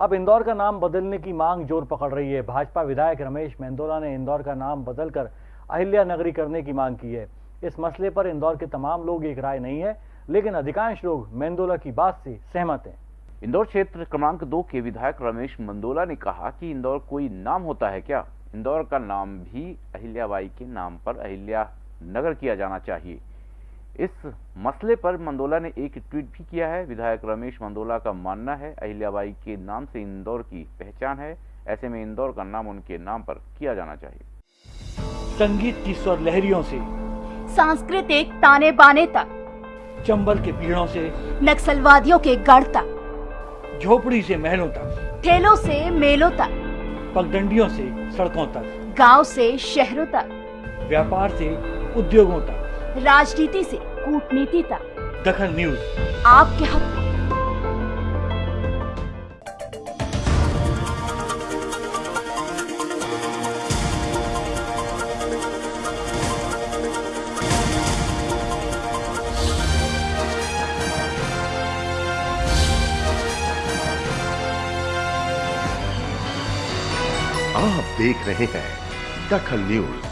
अब इंदौर का नाम बदलने की मांग ज़ोर पकड़ रही है। भाजपा विधायक रमेश मेंदोला ने इंदौर का नाम बदलकर अहिल्या नगरी करने की मांग की है। इस मसले पर इंदौर के तमाम लोग एक राय नहीं है, लेकिन अधिकांश लोग मेंदोला की बात से सहमत हैं। इंदौर क्षेत्र क्रमांक दो के विधायक रमेश मंदोला ने कहा कि इंदौर कोई नाम होता है क्या? इंदौर का नाम भी अहिल्याबाई के नाम पर अहिल्या नगर किया जाना चाहिए। इस मसले पर मंदोला ने एक ट्वीट भी किया है। विधायक रमेश मंदोला का मानना है अहिल्याबाई के नाम से इंदौर की पहचान है। ऐसे में इंदौर का नाम उनके नाम पर किया जाना चाहिए। संगीत की स्वर लहरियों से सांस्कृतिक ताने बाने तक चंबल के पीड़ों से नक्सलवादियों के गढ़ तक झोपड़ी से महलों तक ठेलों से मेलों तक पगडंडियों से सड़कों तक गाँव से शहरों तक। व्यापार से उद्योगों तक। राजनीति से कूटनीति तक। दखन न्यूज़। आपके हक। में आप देख रहे हैं दखल न्यूज़।